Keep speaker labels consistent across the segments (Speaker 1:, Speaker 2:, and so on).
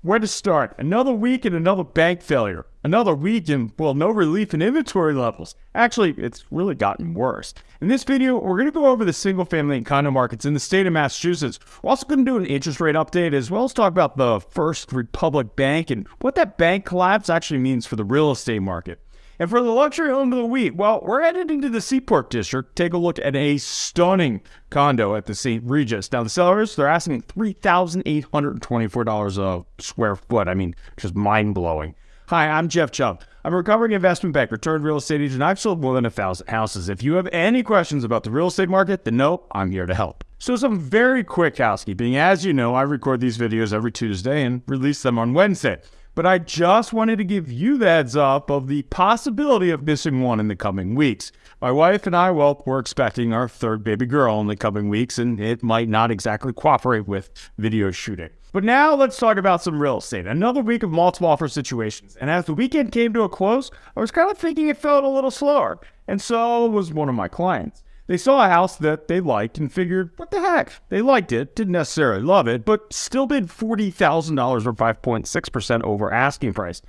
Speaker 1: Where to start? Another week and another bank failure. Another week and, well, no relief in inventory levels. Actually, it's really gotten worse. In this video, we're going to go over the single family and condo markets in the state of Massachusetts. We're also going to do an interest rate update as well as talk about the First Republic Bank and what that bank collapse actually means for the real estate market. And for the luxury home of the week, well, we're headed into the Seaport District. Take a look at a stunning condo at the St. Regis. Now, the sellers, they're asking $3,824 a square foot. I mean, just mind blowing. Hi, I'm Jeff Chubb. I'm a recovering investment banker turned real estate agent. I've sold more than a thousand houses. If you have any questions about the real estate market, then know, I'm here to help. So, some very quick housekeeping. As you know, I record these videos every Tuesday and release them on Wednesday but I just wanted to give you the heads up of the possibility of missing one in the coming weeks. My wife and I, well, we're expecting our third baby girl in the coming weeks, and it might not exactly cooperate with video shooting. But now let's talk about some real estate. Another week of multiple offer situations. And as the weekend came to a close, I was kind of thinking it felt a little slower. And so was one of my clients. They saw a house that they liked and figured, what the heck? They liked it, didn't necessarily love it, but still bid $40,000 or 5.6% over asking price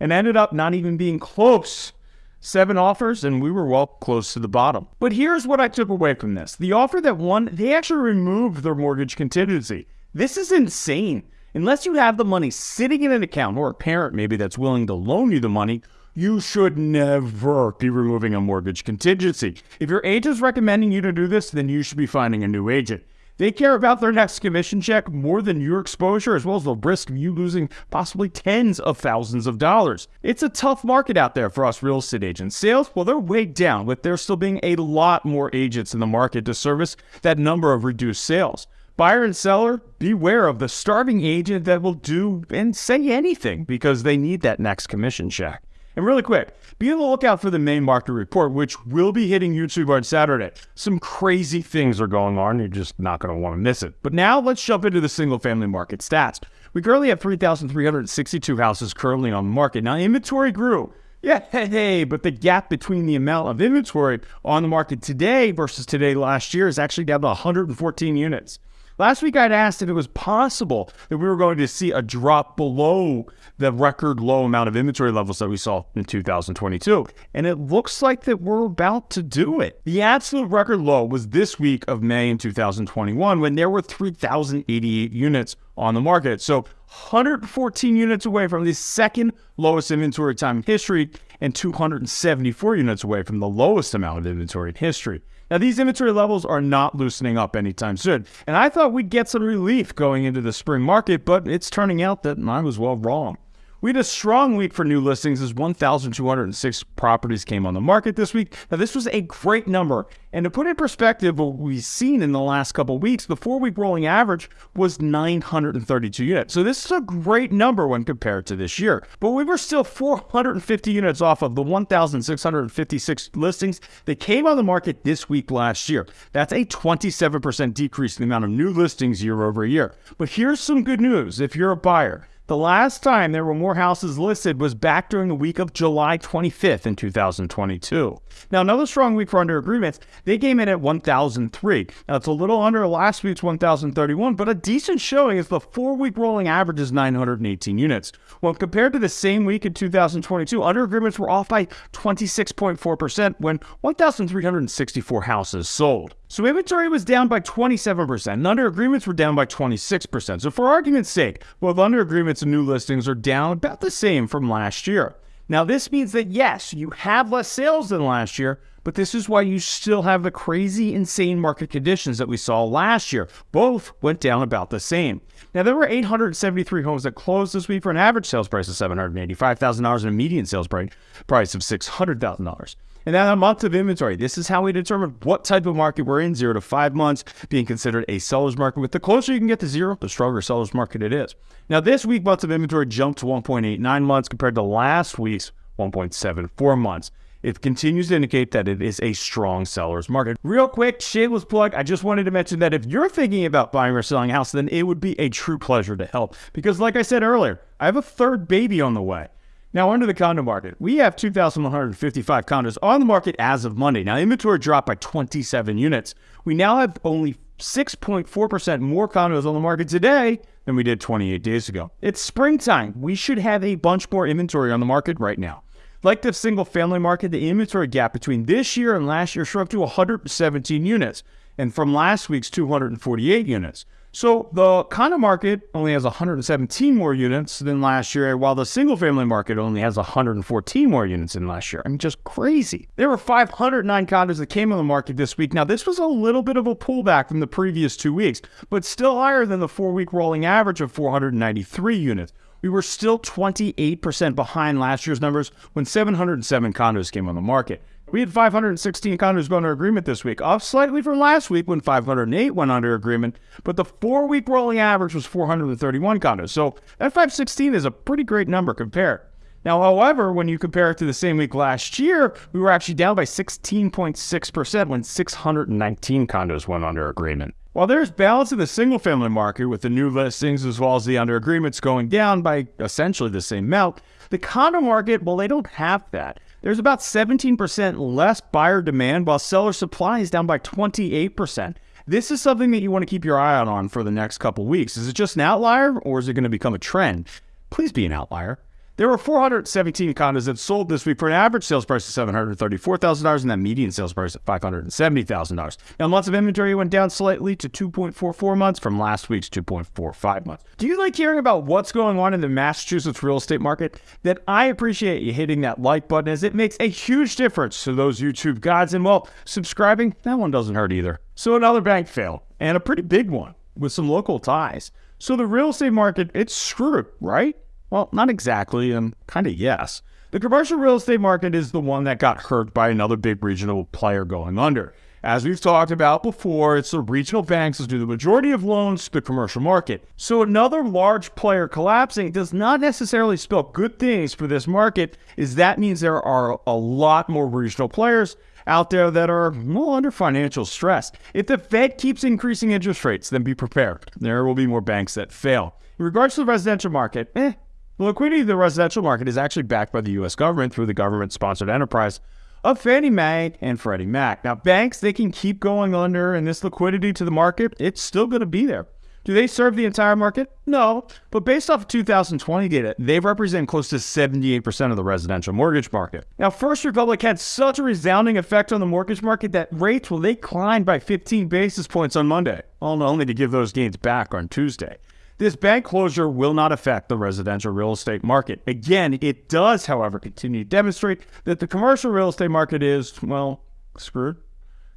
Speaker 1: and ended up not even being close. Seven offers, and we were well close to the bottom. But here's what I took away from this the offer that won, they actually removed their mortgage contingency. This is insane. Unless you have the money sitting in an account or a parent maybe that's willing to loan you the money, you should never be removing a mortgage contingency. If your agent is recommending you to do this, then you should be finding a new agent. They care about their next commission check more than your exposure, as well as the risk of you losing possibly tens of thousands of dollars. It's a tough market out there for us real estate agents. Sales, well, they're way down, with there still being a lot more agents in the market to service that number of reduced sales. Buyer and seller, beware of the starving agent that will do and say anything because they need that next commission check. And really quick, be on the lookout for the main market report, which will be hitting YouTube on Saturday. Some crazy things are going on. You're just not going to want to miss it. But now let's jump into the single family market stats. We currently have 3,362 houses currently on the market. Now, inventory grew. Yeah, hey, but the gap between the amount of inventory on the market today versus today last year is actually down to 114 units. Last week, I'd asked if it was possible that we were going to see a drop below the record low amount of inventory levels that we saw in 2022. And it looks like that we're about to do it. The absolute record low was this week of May in 2021 when there were 3,088 units on the market. So 114 units away from the second lowest inventory time in history and 274 units away from the lowest amount of inventory in history. Now, these inventory levels are not loosening up anytime soon, and I thought we'd get some relief going into the spring market, but it's turning out that I was well wrong. We had a strong week for new listings as 1,206 properties came on the market this week. Now, this was a great number. And to put in perspective, what we've seen in the last couple weeks, the four week rolling average was 932 units. So, this is a great number when compared to this year. But we were still 450 units off of the 1,656 listings that came on the market this week last year. That's a 27% decrease in the amount of new listings year over year. But here's some good news if you're a buyer. The last time there were more houses listed was back during the week of July 25th in 2022. Now, another strong week for under agreements, they came in at 1,003. Now, it's a little under last week's 1,031, but a decent showing as the four week rolling average is 918 units. When compared to the same week in 2022, under agreements were off by 26.4% when 1,364 houses sold. So inventory was down by 27%, and under agreements were down by 26%. So for argument's sake, both under agreements and new listings are down about the same from last year. Now this means that yes, you have less sales than last year, but this is why you still have the crazy, insane market conditions that we saw last year. Both went down about the same. Now, there were 873 homes that closed this week for an average sales price of $785,000 and a median sales price of $600,000. And then a month of inventory. This is how we determine what type of market we're in, zero to five months, being considered a seller's market. With the closer you can get to zero, the stronger seller's market it is. Now, this week, months of inventory jumped to 1.89 months compared to last week's 1.74 months. It continues to indicate that it is a strong seller's market. Real quick, shameless plug. I just wanted to mention that if you're thinking about buying or selling a house, then it would be a true pleasure to help. Because, like I said earlier, I have a third baby on the way. Now, under the condo market, we have 2,155 condos on the market as of Monday. Now, inventory dropped by 27 units. We now have only 6.4% more condos on the market today than we did 28 days ago. It's springtime. We should have a bunch more inventory on the market right now. Like the single family market, the inventory gap between this year and last year shrunk to 117 units, and from last week's 248 units. So the condo market only has 117 more units than last year, while the single family market only has 114 more units than last year. I mean, just crazy. There were 509 condos that came on the market this week. Now, this was a little bit of a pullback from the previous two weeks, but still higher than the four week rolling average of 493 units. We were still 28% behind last year's numbers when 707 condos came on the market. We had 516 condos go under agreement this week, off slightly from last week when 508 went under agreement, but the four week rolling average was 431 condos. So that 516 is a pretty great number compared. Now, however, when you compare it to the same week last year, we were actually down by 16.6% when 619 condos went under agreement. While there's balance in the single family market with the new listings as well as the under agreements going down by essentially the same amount, the condo market, well, they don't have that. There's about 17% less buyer demand while seller supply is down by 28%. This is something that you want to keep your eye out on for the next couple weeks. Is it just an outlier or is it going to become a trend? Please be an outlier. There were 417 condos that sold this week for an average sales price of $734,000 and that median sales price of $570,000. Now, months of inventory went down slightly to 2.44 months from last week's 2.45 months. Do you like hearing about what's going on in the Massachusetts real estate market? Then I appreciate you hitting that like button as it makes a huge difference to those YouTube gods. And well, subscribing, that one doesn't hurt either. So another bank fail and a pretty big one with some local ties. So the real estate market, it's screwed, right? Well, not exactly, and kind of yes. The commercial real estate market is the one that got hurt by another big regional player going under. As we've talked about before, it's the regional banks that do the majority of loans to the commercial market. So another large player collapsing does not necessarily spell good things for this market, as that means there are a lot more regional players out there that are well under financial stress. If the Fed keeps increasing interest rates, then be prepared. There will be more banks that fail. In regards to the residential market, eh, the liquidity of the residential market is actually backed by the U.S. government through the government sponsored enterprise of Fannie Mae and Freddie Mac. Now, banks, they can keep going under, and this liquidity to the market, it's still going to be there. Do they serve the entire market? No. But based off of 2020 data, they represent close to 78% of the residential mortgage market. Now, First Republic had such a resounding effect on the mortgage market that rates, well, they climbed by 15 basis points on Monday, only to give those gains back on Tuesday. This bank closure will not affect the residential real estate market. Again, it does, however, continue to demonstrate that the commercial real estate market is, well, screwed.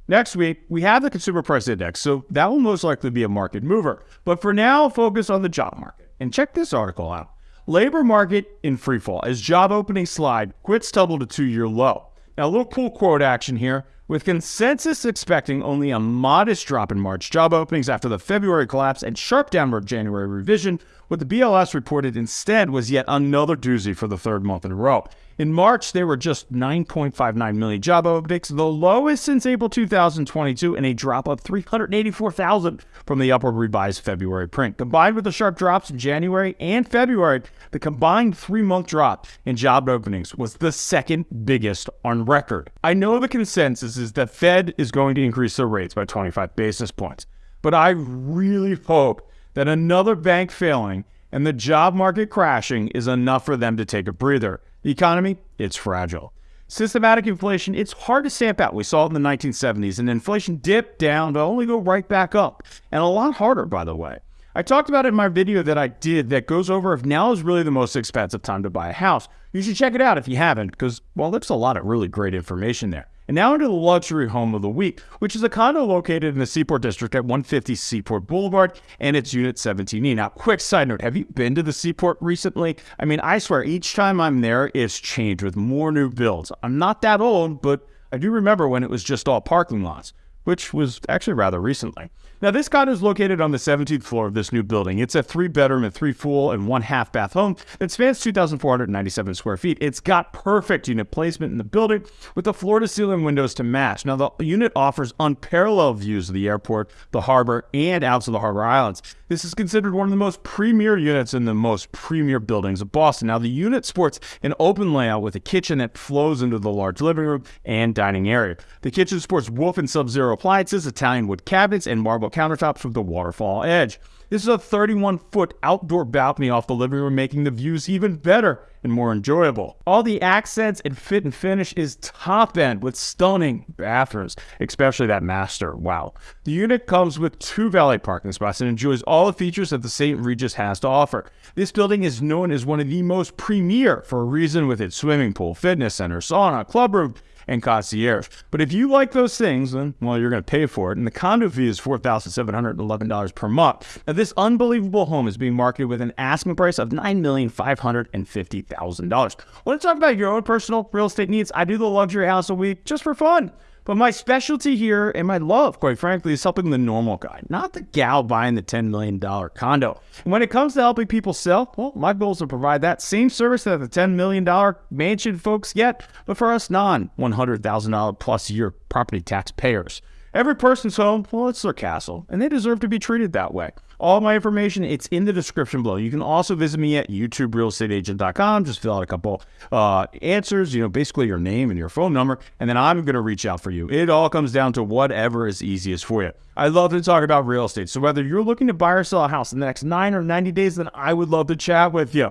Speaker 1: Next week, we have the consumer price index, so that will most likely be a market mover. But for now, focus on the job market. And check this article out. Labor market in freefall as job openings slide, quits tumble to two year low. Now, a little cool quote action here. With consensus expecting only a modest drop in March job openings after the February collapse and sharp downward January revision, what the BLS reported instead was yet another doozy for the third month in a row. In March, there were just 9.59 million job openings, the lowest since April 2022, and a drop of 384,000 from the upward revised February print. Combined with the sharp drops in January and February, the combined three month drop in job openings was the second biggest on record. I know the consensus is that Fed is going to increase their rates by 25 basis points, but I really hope that another bank failing and the job market crashing is enough for them to take a breather. The economy, it's fragile. Systematic inflation, it's hard to stamp out. We saw it in the 1970s, and inflation dipped down to only go right back up. And a lot harder, by the way. I talked about it in my video that I did that goes over if now is really the most expensive time to buy a house. You should check it out if you haven't, because, well, there's a lot of really great information there. And now into the luxury home of the week, which is a condo located in the Seaport District at 150 Seaport Boulevard, and it's Unit 17E. Now, quick side note, have you been to the Seaport recently? I mean, I swear, each time I'm there, it's changed with more new builds. I'm not that old, but I do remember when it was just all parking lots, which was actually rather recently. Now, this condo is located on the 17th floor of this new building. It's a three bedroom and three full and one half bath home that spans 2,497 square feet. It's got perfect unit placement in the building with the floor to ceiling windows to match. Now, the unit offers unparalleled views of the airport, the harbor, and out to the harbor islands. This is considered one of the most premier units in the most premier buildings of Boston. Now, the unit sports an open layout with a kitchen that flows into the large living room and dining area. The kitchen sports Wolf and Sub Zero appliances, Italian wood cabinets, and marble countertops with the waterfall edge. This is a 31 foot outdoor balcony off the living room, making the views even better and more enjoyable. All the accents and fit and finish is top end with stunning bathrooms, especially that master. Wow. The unit comes with two valet parking spots and enjoys all the features that the St. Regis has to offer. This building is known as one of the most premier for a reason with its swimming pool, fitness center, sauna, club room, and concierge. But if you like those things, then, well, you're going to pay for it. And the condo fee is $4,711 per month. Now, this unbelievable home is being marketed with an asking price of $9,550,000. Want to talk about your own personal real estate needs? I do the luxury house a week just for fun. But my specialty here and my love, quite frankly, is helping the normal guy, not the gal buying the $10 million condo. When it comes to helping people sell, well, my goal is to provide that same service that the $10 million mansion folks get, but for us non $100,000 plus year property tax payers. Every person's home, well, it's their castle, and they deserve to be treated that way. All my information, it's in the description below. You can also visit me at youtuberealestateagent.com. Just fill out a couple uh, answers, you know, basically your name and your phone number, and then I'm going to reach out for you. It all comes down to whatever is easiest for you. I love to talk about real estate. So whether you're looking to buy or sell a house in the next nine or 90 days, then I would love to chat with you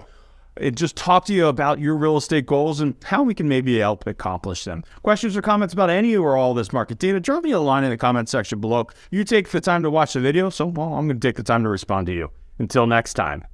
Speaker 1: just talk to you about your real estate goals and how we can maybe help accomplish them. Questions or comments about any or all this market data, drop me a line in the comment section below. You take the time to watch the video, so well, I'm going to take the time to respond to you. Until next time.